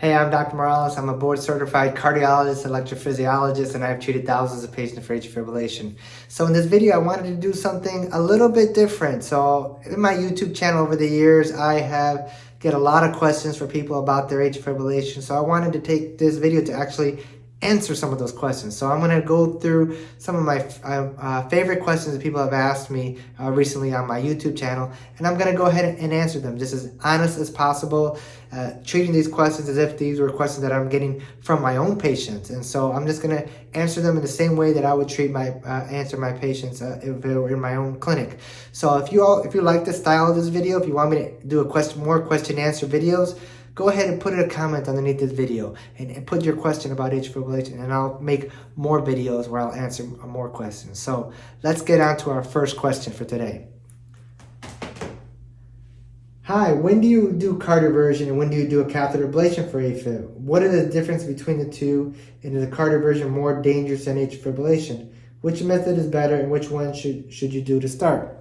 Hey, I'm Dr. Morales. I'm a board certified cardiologist, electrophysiologist, and I've treated thousands of patients for atrial fibrillation. So in this video, I wanted to do something a little bit different. So in my YouTube channel over the years, I have get a lot of questions for people about their atrial fibrillation. So I wanted to take this video to actually answer some of those questions. So I'm going to go through some of my uh, uh, favorite questions that people have asked me uh, recently on my YouTube channel, and I'm going to go ahead and answer them just as honest as possible, uh, treating these questions as if these were questions that I'm getting from my own patients. And so I'm just going to answer them in the same way that I would treat my uh, answer my patients uh, if they were in my own clinic. So if you all if you like the style of this video, if you want me to do a question more question answer videos, go ahead and put a comment underneath this video and, and put your question about atrial fibrillation and I'll make more videos where I'll answer more questions. So let's get on to our first question for today. Hi, when do you do cardioversion and when do you do a catheter ablation for AFib? What are the difference between the two and is the cardioversion more dangerous than atrial fibrillation? Which method is better and which one should, should you do to start?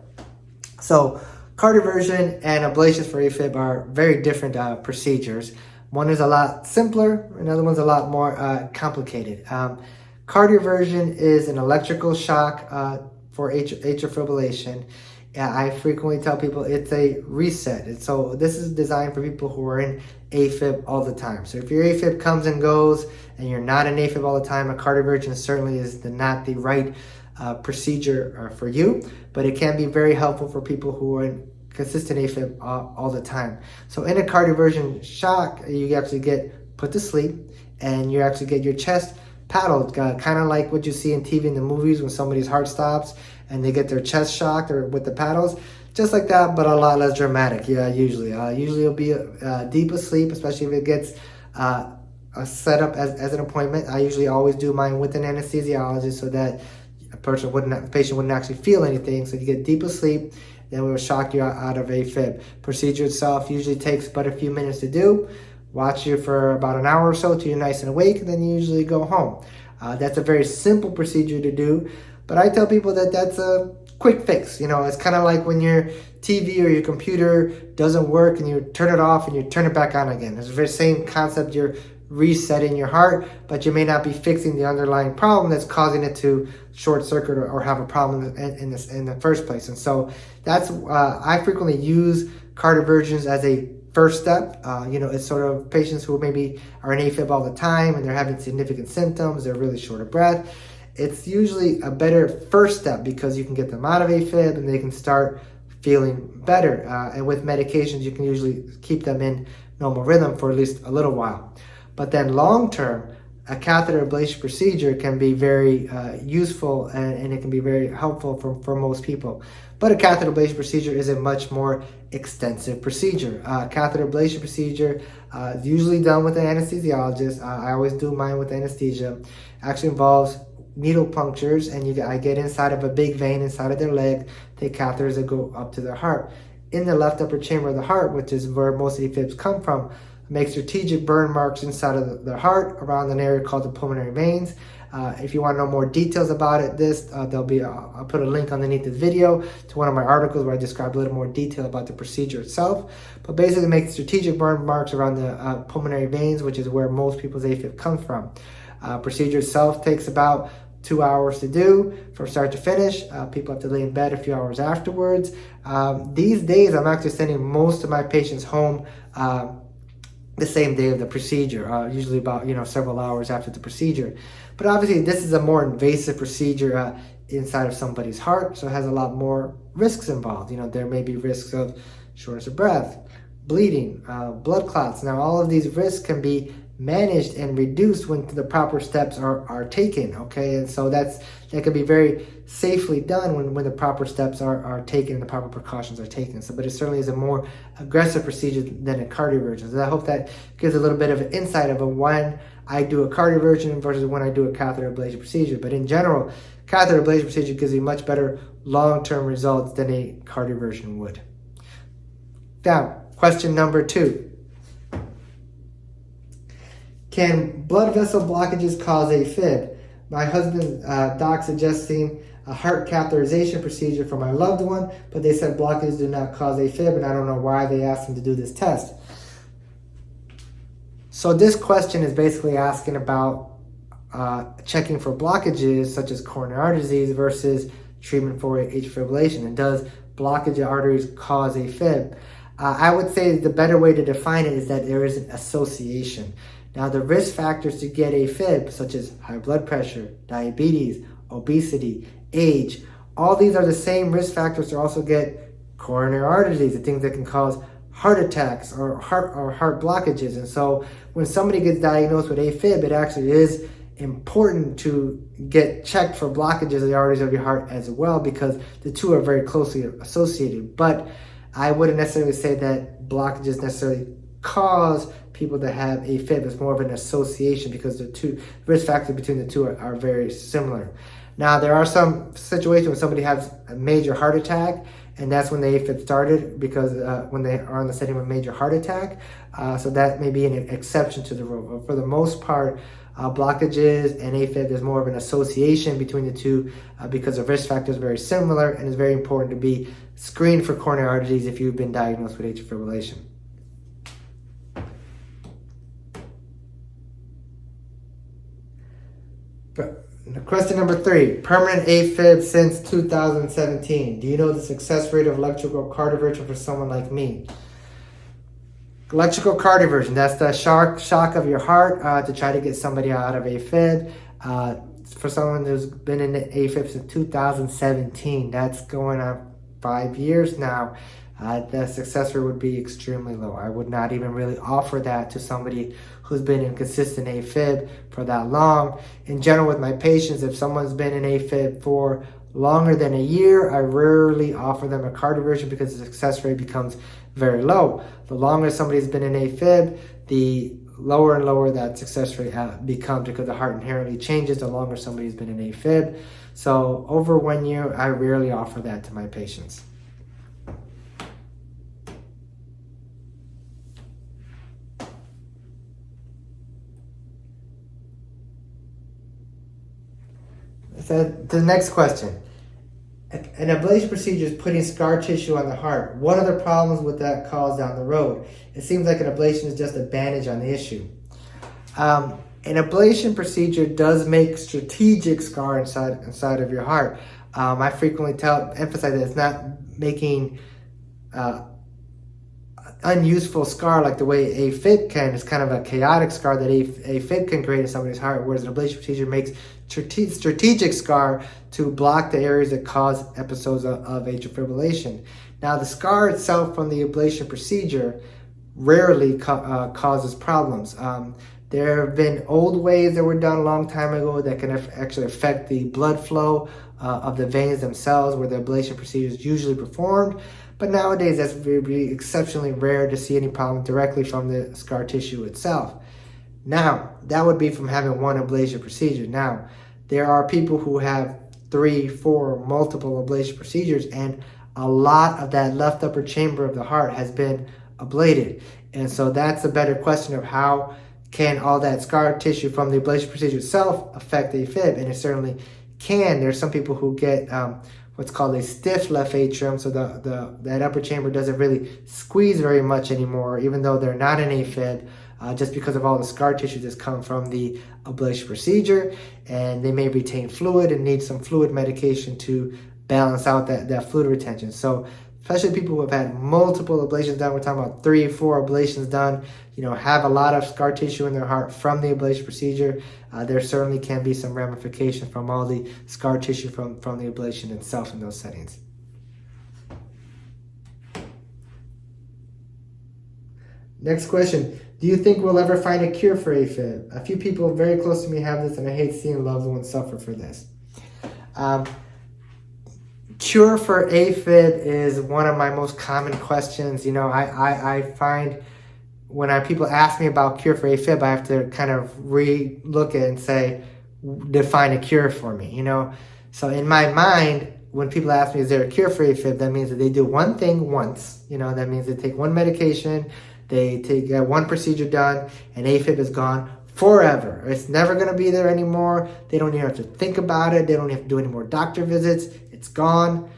So Cardioversion and ablations for AFib are very different uh, procedures. One is a lot simpler, another one's a lot more uh, complicated. Um, cardioversion is an electrical shock uh, for atrial fibrillation. I frequently tell people it's a reset. And so this is designed for people who are in AFib all the time. So if your AFib comes and goes and you're not in AFib all the time, a cardioversion certainly is the, not the right uh, procedure uh, for you, but it can be very helpful for people who are in consistent AFib all the time. So in a cardioversion shock, you actually get put to sleep and you actually get your chest paddled, uh, kind of like what you see in TV in the movies when somebody's heart stops and they get their chest shocked or with the paddles. Just like that, but a lot less dramatic, yeah, usually. Uh, usually you'll be uh, deep asleep, especially if it gets uh, set up as, as an appointment. I usually always do mine with an anesthesiologist so that a person wouldn't, a patient wouldn't actually feel anything. So you get deep asleep, then we will shock you out of AFib. Procedure itself usually takes but a few minutes to do. Watch you for about an hour or so till you're nice and awake, and then you usually go home. Uh, that's a very simple procedure to do, but I tell people that that's a quick fix. You know, it's kind of like when your TV or your computer doesn't work and you turn it off and you turn it back on again. It's the very same concept. You're resetting your heart, but you may not be fixing the underlying problem that's causing it to short circuit or, or have a problem in, in, this in the first place. And so that's uh, I frequently use cardioversions as a first step. Uh, you know, it's sort of patients who maybe are in AFib all the time and they're having significant symptoms, they're really short of breath. It's usually a better first step because you can get them out of AFib and they can start feeling better. Uh, and with medications, you can usually keep them in normal rhythm for at least a little while. But then long term, a catheter ablation procedure can be very uh, useful and, and, it can be very helpful for, for most people. But a catheter ablation procedure is a much more extensive procedure. Uh, catheter ablation procedure uh, is usually done with an anesthesiologist. Uh, I always do mine with anesthesia. Actually involves needle punctures and you I get inside of a big vein inside of their leg, take catheters that go up to their heart. In the left upper chamber of the heart, which is where most of the fibs come from, make strategic burn marks inside of the, heart around an area called the pulmonary veins. Uh, if you want to know more details about it, this uh, there'll be a, I'll put a link underneath the video to one of my articles where I describe a little more detail about the procedure itself. But basically, make strategic burn marks around the uh, pulmonary veins, which is where most people's AFib comes from. Uh, procedure itself takes about two hours to do from start to finish. Uh, people have to lay in bed a few hours afterwards. Um, these days, I'm actually sending most of my patients home uh, the same day of the procedure, uh, usually about, you know, several hours after the procedure. But obviously this is a more invasive procedure uh, inside of somebody's heart, so it has a lot more risks involved. You know, there may be risks of shortness of breath, bleeding, uh, blood clots. Now all of these risks can be managed and reduced when the proper steps are, are taken, okay? And so that's that can be very safely done when, when the proper steps are, are taken and the proper precautions are taken. So, but it certainly is a more aggressive procedure than a cardioversion. So I hope that gives a little bit of an insight of a when I do a cardioversion versus when I do a catheter ablation procedure. But in general, catheter ablation procedure gives you much better long-term results than a cardioversion would. Now, question number two. Can blood vessel blockages cause AFib? My husband's uh, doc suggesting a heart catheterization procedure for my loved one, but they said blockages do not cause AFib, and I don't know why they asked him to do this test. So this question is basically asking about uh, checking for blockages such as coronary artery disease versus treatment for atrial fibrillation. And does blockage of arteries cause AFib? Uh, I would say the better way to define it is that there is an association. Now, the risk factors to get AFib, such as high blood pressure, diabetes, obesity, age, all these are the same risk factors to also get coronary artery disease, the things that can cause heart attacks or heart or heart blockages. And so when somebody gets diagnosed with AFib, it actually is important to get checked for blockages of the arteries of your heart as well because the two are very closely associated. But I wouldn't necessarily say that blockages necessarily cause people to have a AFib. It's more of an association because the two risk factors between the two are, are very similar. Now, there are some situations when somebody has a major heart attack, and that's when the AFib started because uh, when they are in the setting of a major heart attack. Uh, so that may be an exception to the rule. But for the most part, uh, blockages and AFib, there's more of an association between the two uh, because the risk factor is very similar and it's very important to be screened for coronary artery disease if you've been diagnosed with atrial fibrillation. Question number three, permanent AFib since 2017. Do you know the success rate of electrical cardioversion for someone like me? Electrical cardioversion, that's the shock, shock of your heart uh, to try to get somebody out of AFib. Uh, for someone who's been in AFib since 2017, that's going on five years now uh, the success rate would be extremely low. I would not even really offer that to somebody who's been in consistent AFib for that long. In general, with my patients, if someone's been in AFib for longer than a year, I rarely offer them a cardioversion because the success rate becomes very low. The longer somebody's been in AFib, the lower and lower that success rate uh, becomes because the heart inherently changes the longer somebody's been in AFib. So over one year, I rarely offer that to my patients. So the next question. An ablation procedure is putting scar tissue on the heart. What the problems would that cause down the road? It seems like an ablation is just a bandage on the issue. Um, an ablation procedure does make strategic scar inside inside of your heart. Um, I frequently tell emphasize that it's not making uh, unuseful scar like the way AFib can. It's kind of a chaotic scar that a AFib can create in somebody's heart, whereas an ablation procedure makes strategic scar to block the areas that cause episodes of, of atrial fibrillation. Now, the scar itself from the ablation procedure rarely uh, causes problems. Um, there have been old ways that were done a long time ago that can actually affect the blood flow uh, of the veins themselves where the ablation procedure is usually performed. But nowadays, that's very exceptionally rare to see any problem directly from the scar tissue itself. Now, that would be from having one ablation procedure. Now, there are people who have three, four, multiple ablation procedures, and a lot of that left upper chamber of the heart has been ablated. And so that's a better question of how can all that scar tissue from the ablation procedure itself affect the AFib? And it certainly can. There's some people who get um, what's called a stiff left atrium. So the, the that upper chamber doesn't really squeeze very much anymore, even though they're not an AFib, uh, just because of all the scar tissue that's come from the ablation procedure. And they may retain fluid and need some fluid medication to balance out that, that fluid retention. So especially people who have had multiple ablations done, we're talking about three, four ablations done, you know, have a lot of scar tissue in their heart from the ablation procedure, uh, there certainly can be some ramification from all the scar tissue from, from the ablation itself in those settings. Next question. Do you think we'll ever find a cure for AFib? A few people very close to me have this, and I hate seeing loved ones suffer for this. Um, cure for AFib is one of my most common questions. You know, I, I, I find when I, people ask me about cure for AFib, I have to kind of re-look at and say, define a cure for me, you know? So in my mind, when people ask me, is there a cure for AFib? That means that they do one thing once, you know, that means they take one medication, they take one procedure done, and AFib is gone forever. It's never going to be there anymore. They don't even have to think about it. They don't have to do any more doctor visits. It's gone.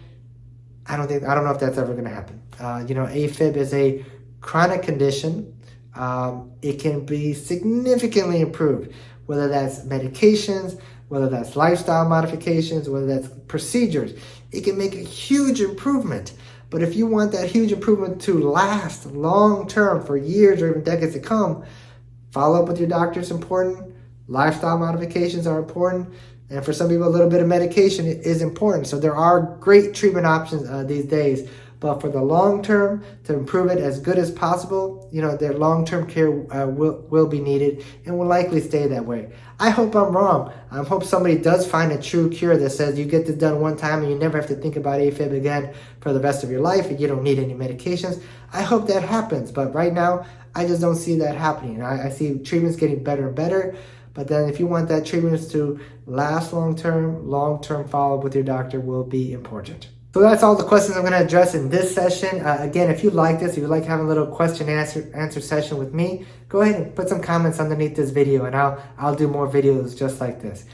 I don't think, I don't know if that's ever going to happen. Uh, you know, AFib is a chronic condition. um, it can be significantly improved, whether that's medications, whether that's lifestyle modifications, whether that's procedures. It can make a huge improvement. But if you want that huge improvement to last long term for years or even decades to come, follow up with your doctor is important. Lifestyle modifications are important. And for some people, a little bit of medication is important. So there are great treatment options uh, these days. But for the long term, to improve it as good as possible, you know, their long-term care uh, will, will be needed and will likely stay that way. I hope I'm wrong. I hope somebody does find a true cure that says you get this done one time and you never have to think about AFib again for the rest of your life and you don't need any medications. I hope that happens. But right now, I just don't see that happening. I, I see treatments getting better and better. But then if you want that treatment to last long-term, long-term follow-up with your doctor will be important. So that's all the questions I'm going to address in this session. Uh, again, if you like this, if you like having a little question answer answer session with me, go ahead and put some comments underneath this video and I'll I'll do more videos just like this.